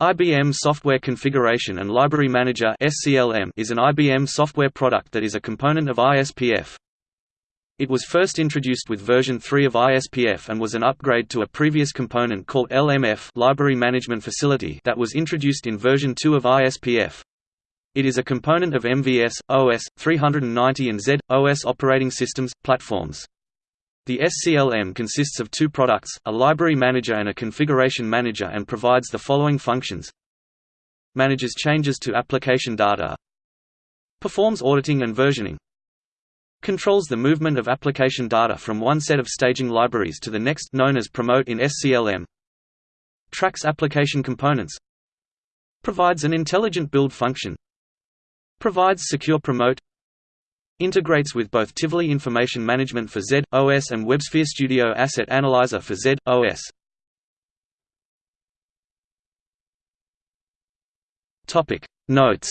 IBM Software Configuration and Library Manager is an IBM software product that is a component of ISPF. It was first introduced with version 3 of ISPF and was an upgrade to a previous component called LMF Library Management Facility that was introduced in version 2 of ISPF. It is a component of MVS, OS, 390 and Z, OS operating systems, platforms. The SCLM consists of two products, a library manager and a configuration manager and provides the following functions. Manages changes to application data. Performs auditing and versioning. Controls the movement of application data from one set of staging libraries to the next known as promote in SCLM Tracks application components. Provides an intelligent build function. Provides secure promote Integrates with both Tivoli Information Management for Z, OS and WebSphere Studio Asset Analyzer for Z, OS. Notes